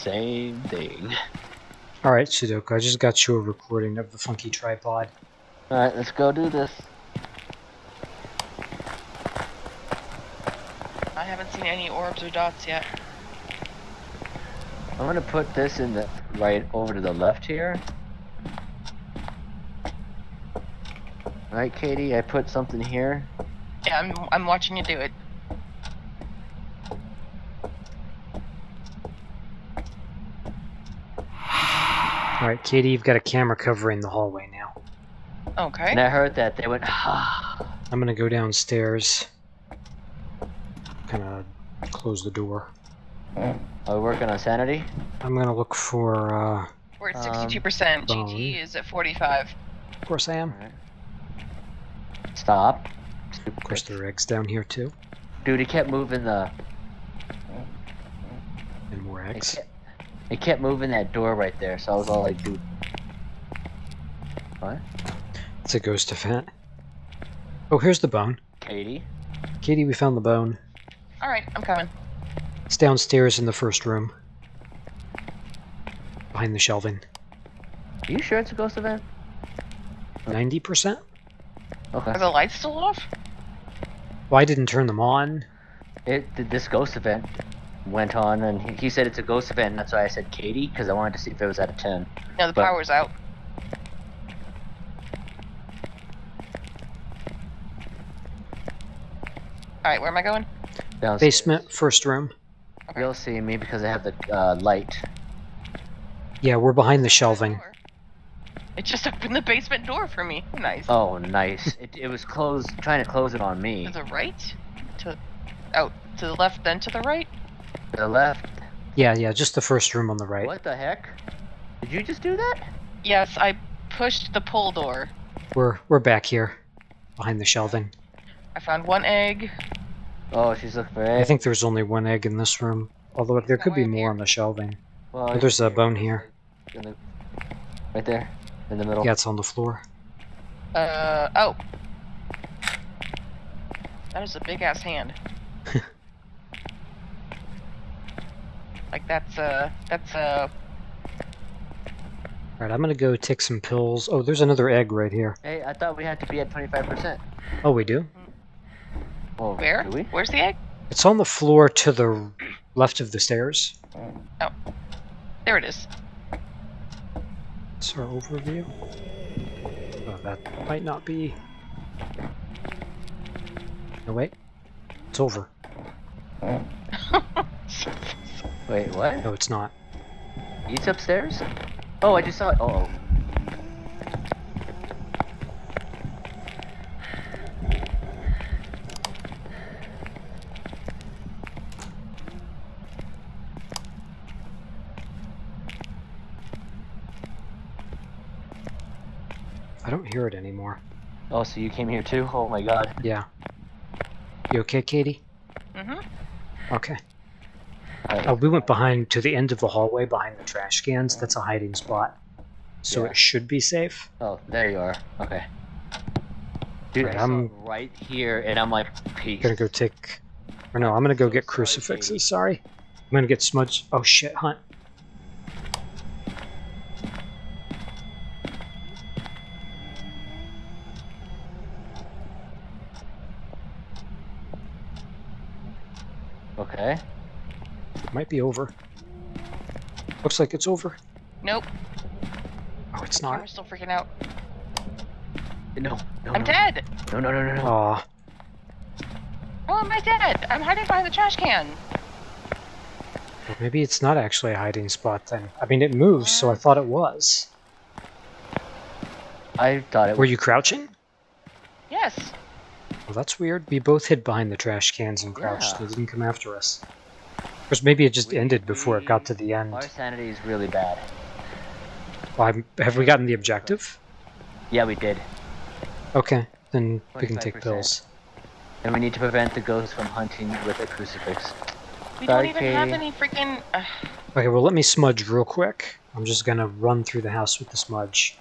same thing. Alright, Sudoku, I just got you a recording of the funky tripod. Alright, let's go do this. I haven't seen any orbs or dots yet. I'm gonna put this in the right over to the left here. Right, Katie, I put something here. Yeah, I'm I'm watching you do it. Alright, Katie, you've got a camera covering the hallway now. Okay. And I heard that they went, ah. I'm gonna go downstairs. Kinda close the door. Are we working on sanity? I'm gonna look for, uh, We're at Um, 62%. bone. GT is at 45. of course I am. Alright. Stop. Of course there are eggs down here too. Dude, he kept moving the. And more It eggs. Kept, it kept moving that door right there, so I was all like, dude. What? It's a ghost event. Oh, here's the bone. Katie? Katie, we found the bone. Alright, I'm coming. It's downstairs in the first room. Behind the shelving. Are you sure it's a ghost event? 90%? Okay. Are the lights still off? Well, I didn't turn them on. It did this ghost event went on, and he, he said it's a ghost event, and that's why I said Katie, because I wanted to see if it was out of 10. No, the But- power's out. Alright, where am I going? Downstairs. Basement, first room. You'll see me because I have the uh, light. Yeah, we're behind the shelving. It just opened the basement door for me. Nice. Oh, nice. it, it was closed, trying to close it on me. To the right? To out to the left, then to the right? To the left. Yeah, yeah, just the first room on the right. What the heck? Did you just do that? Yes, I pushed the pull door. We're we're back here, behind the shelving. I found one egg. Oh, she's looking for I think there's only one egg in this room, although there that could be more here? on the shelving. Well, Oh, there's a bone here. In the, right there, in the middle. Yeah, it's on the floor. Uh oh. That is a big ass hand. like that's uh that's uh Alright, I'm gonna go take some pills. Oh, there's another egg right here. Hey, I thought we had to be at 25%. Oh, we do? Oh, where? Do we? Where's the egg? It's on the floor to the left of the stairs. Oh. There it is. It's our overview. Oh, that might not be. No, wait. It's over. Wait, what? No, it's not. He's upstairs? Oh, I just saw it. Oh. I don't hear it anymore. Oh, so you came here too? Oh my god. Yeah. You okay, Katie? Mm-hmm. Okay. Alright. Uh, we went behind to the end of the hallway behind the trash cans. That's a hiding spot. So Yeah. it should be safe. Oh, there you are. Okay. Dude, Right, I'm- right here, and I'm like, peace. Gonna go take. Or no, I'm gonna go get crucifixes. Sorry. I'm gonna get smudged. Oh shit, Hunt. Okay. It might be over. Looks like it's over. Nope. Oh, it's not. I'm still freaking out. No, no, I'm no. dead. No, no, no, no, no. Aw. How am I dead? I'm hiding behind the trash can. Well, maybe it's not actually a hiding spot then. I mean, it moves, so I thought it was. I thought it Were was. you crouching? Yes. Well, that's weird. We both hid behind the trash cans and crouched. Yeah. They didn't come after us. Of course, maybe it just ended before it got to the end. Our sanity is really bad. Well, I'm- have we gotten the objective? Yeah, we did. Okay, then we can take pills. And we need to prevent the ghost from hunting with a crucifix. We Sorry, don't even have any freaking. Uh, Okay, well, let me smudge real quick. I'm just gonna run through the house with the smudge.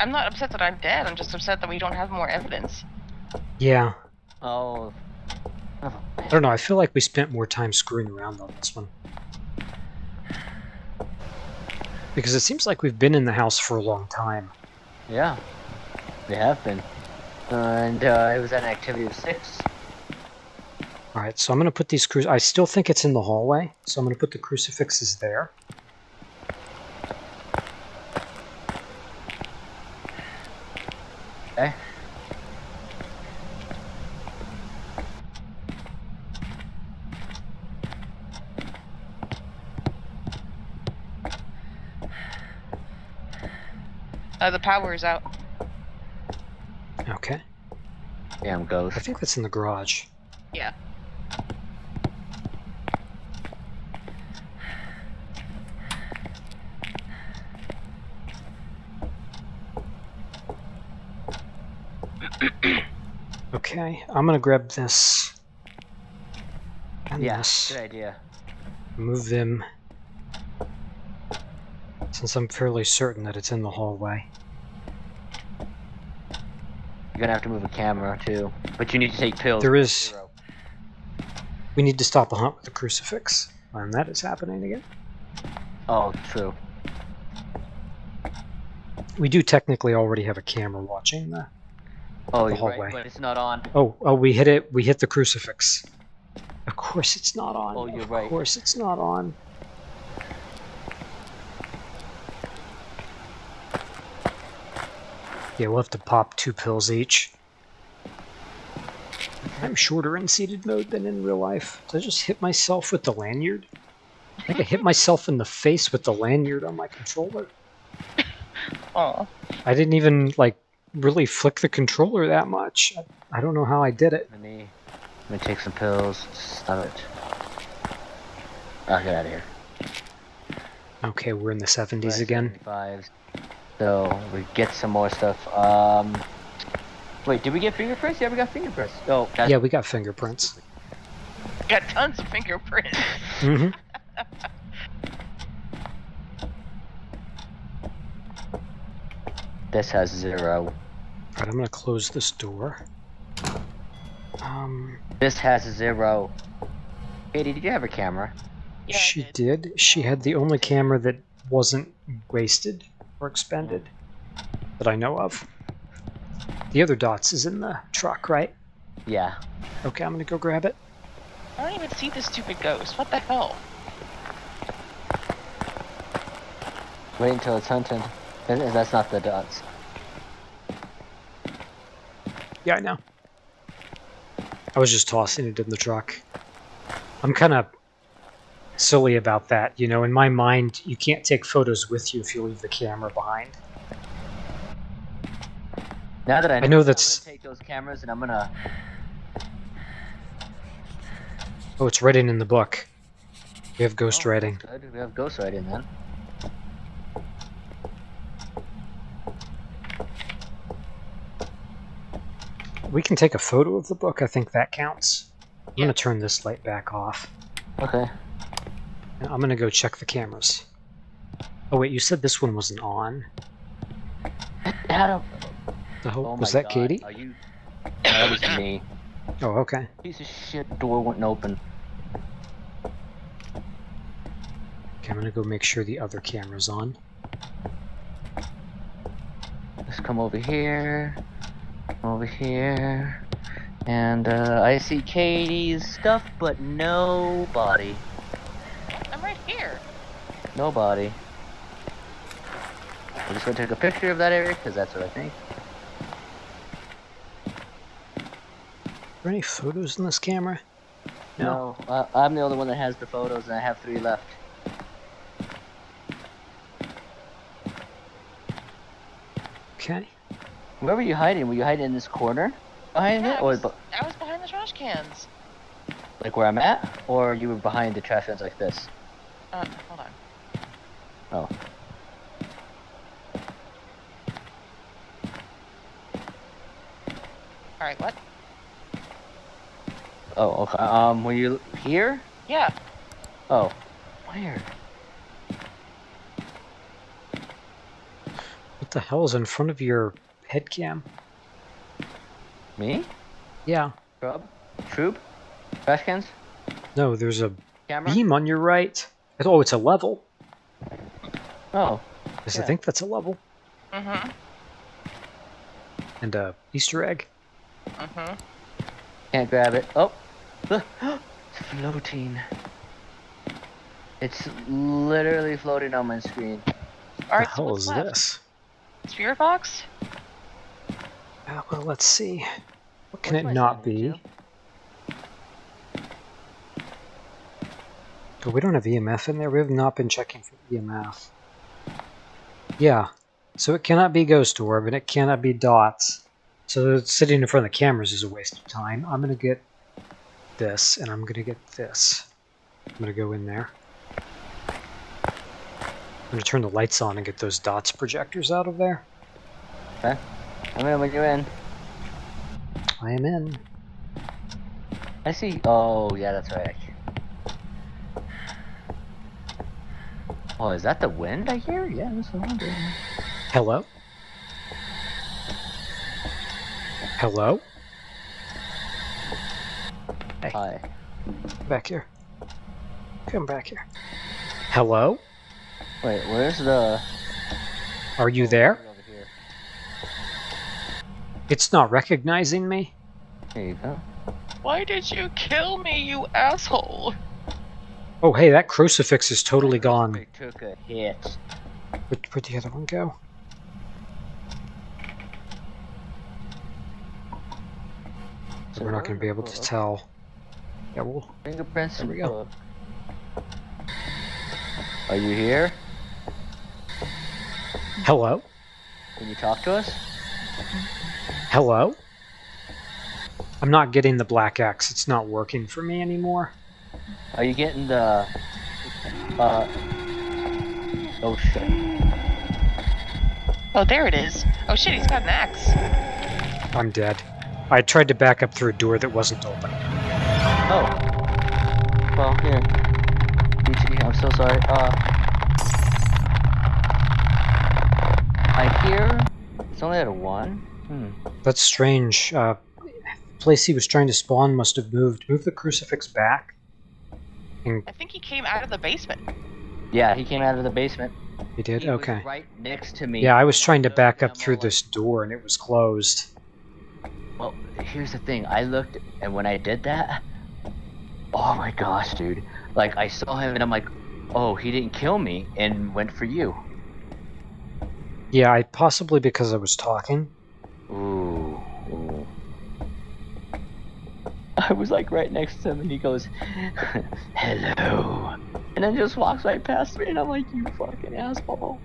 I'm not upset that I'm dead. I'm just upset that we don't have more evidence. Yeah. Oh. oh. I don't know. I feel like we spent more time screwing around on this one. Because it seems like we've been in the house for a long time. Yeah. We have been. and uh, it was at an activity of six. Alright, so I'm going to put these cru- I still think it's in the hallway, so I'm going to put the crucifixes there. Okay. Uh, the power is out. Okay. Damn I'm ghost. I think that's in the garage. Yeah. Okay, I'm going to grab this. And Yeah, this. good idea. Move them. Since I'm fairly certain that it's in the hallway. You're gonna have to move a camera too. But you need to take pills. There is- Zero. We need to stop the hunt with the crucifix. And that is happening again. Oh, true. We do technically already have a camera watching the. Oh, The you're right, but it's not on. Oh, oh, we hit it. We hit the crucifix. Of course it's not on. Oh, you're of right. Of course it's not on. Yeah, we'll have to pop two pills each. I'm shorter in seated mode than in real life. Did I just hit myself with the lanyard? I think I hit myself in the face with the lanyard on my controller. Oh. I didn't even, like, really flick the controller that much. I, I don't know how I did it. Let me, let me take some pills. Stop it. Oh, get out of here. Okay, we're in the 70s again. 75s. So we get some more stuff. Um, wait, did we get fingerprints? Yeah, we got fingerprints. Oh, that's, Yeah, we got fingerprints. We Got tons of fingerprints. hmm this has zero. Alright, I'm gonna close this door. Um, This has zero. Katie, did you have a camera? Yeah, she did. did. She had the only camera that wasn't wasted or expended that I know of. The other dots is in the truck, right? Yeah. Okay, I'm gonna go grab it. I don't even see the stupid ghost. What the hell? Wait until it's hunted. That- That's not the dots. Yeah, I know. I was just tossing it in the truck. I'm kind of silly about that. You know, in my mind, you can't take photos with you if you leave the camera behind. Now that I know, know I'm that's- gonna take those cameras and I'm gonna. Oh, it's written in the book. We have ghost Oh, writing. Good. We have ghost writing then. We can take a photo of the book. I think that counts. I'm Yeah. gonna turn this light back off. Okay. And I'm gonna go check the cameras. Oh wait, you said this one wasn't on. Adam. Oh was that God, Katie? Are you? That was me. Oh, okay. Piece of shit. Door wouldn't open. Okay, I'm gonna go make sure the other camera's on. Let's come over here. Over here. And uh, I see Katie's stuff, but nobody. I'm right here. Nobody. I'm just gonna take a picture of that area because that's what I think. Are there any photos in this camera? No. No, uh, I'm the only one that has the photos, and I have three left. Okay. Where were you hiding? Were you hiding in this corner behind Yeah, it, I or was, bu- I was behind the trash cans. like where I'm at, or you were behind the trash cans like this? Uh, hold on. Oh, Alright, what? oh, okay. Um, were you here? Yeah. Oh, where? What the hell is in front of your head cam? Me? Yeah. Shrub? Troop? Trash cans? No, there's a Camera? beam on your right. Oh, it's a level. Oh. Yes, Yeah. I think that's a level. Mm-hmm. And a Easter egg. Mm-hmm. Can't grab it. Oh! Look! It's floating. It's literally floating on my screen. All right. the so hell what's is left? this? Spirit box. Uh, well, let's see. What can What's it not signature? be? But we don't have EMF in there. We have not been checking for EMF. Yeah. So it cannot be Ghost Orb, and it cannot be Dots. So sitting in front of the cameras is a waste of time. I'm going to get this, and I'm going to get this. I'm going to go in there. I'm going to turn the lights on and get those Dots projectors out of there. I'm in when you're in. I am in. I see. Oh, yeah, that's right. Oh, is that the wind I hear? Yeah, that's the wind. Hello? Hello? Hi. Back here. Come back here. Hello? Wait, where's the... Are you there? Over here. It's not recognizing me? There you go. Why did you kill me, you asshole? Oh, hey, that crucifix is totally gone. It took a hit. Where, where'd the other one go? We're not going to be able to tell. Yeah, we'll... Fingerprints There we go. Are you here? Hello? Can you talk to us? Hello? I'm not getting the black X. It's not working for me anymore. Are you getting the... Uh... Oh shit. Oh, there it is. Oh shit, he's got an axe. I'm dead. I tried to back up through a door that wasn't open. Oh. Well, here. BT, I'm so sorry. Uh... I hear... It's only at a 1? Hmm. That's strange. Uh, place he was trying to spawn must have moved. Move the crucifix back. And I think he came out of the basement. Yeah, he came out of the basement. he did? He was Okay. right next to me. Yeah, I was trying to back up through all this door and it was closed. Well, here's the thing. I looked, and when I did that, oh my gosh, dude! Like I saw him, and I'm like, oh, he didn't kill me, and went for you. Yeah, I possibly because I was talking. Ooh. ooh. I was like right next to him, and he goes, "Hello," and then just walks right past me, and I'm like, "You fucking asshole!"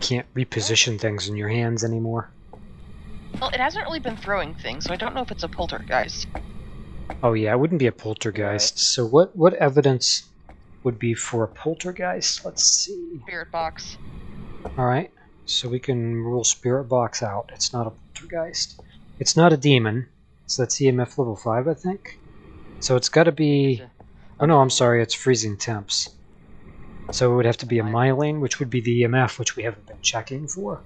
Can't reposition things in your hands anymore. Well, it hasn't really been throwing things, so I don't know if it's a poltergeist. Oh yeah, it wouldn't be a poltergeist. So what what evidence would be for a poltergeist? Let's see. Spirit box. All right. So we can rule spirit box out. It's not a poltergeist. It's not a demon. So that's EMF level 5, I think. So it's got to be Oh no, I'm sorry, it's freezing temps. So it would have to be a Myling, which would be the EMF, which we haven't been checking for.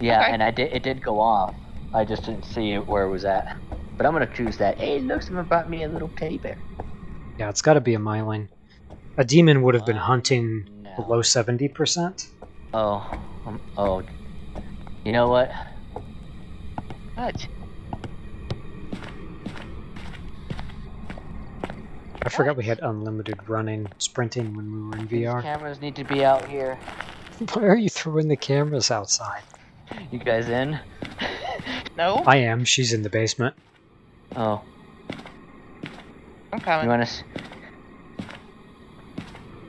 Yeah, Okay. and I did. It did go off. I just didn't see where it was at. But I'm gonna choose that. Hey, look, someone brought me a little teddy bear. Yeah, it's got to be a Myling. A demon would have been hunting now? below 70%. Oh, um, oh. You know what? What? I forgot we had unlimited running, sprinting when we were in These VR. cameras need to be out here. Why are you throwing the cameras outside? You guys in? No? I am. She's in the basement. Oh, I'm coming. you coming. want us?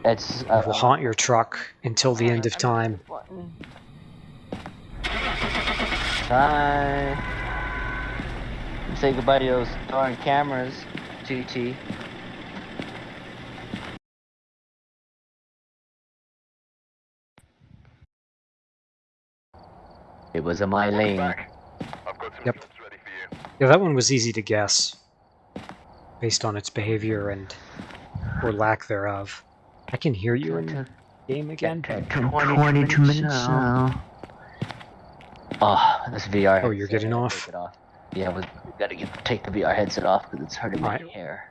It's. I Uh, will haunt your truck until the end of time. Button. Bye. Say goodbye to those darn cameras, GT. It was a Myling. Yep. Yeah, that one was easy to guess, based on its behavior and or lack thereof. I can hear you in the game again? At 22 minutes now. Ah, oh, this VR. Oh, you're getting off? off. Yeah, we gotta get, take the VR headset off because it's hurting my Alright. hair.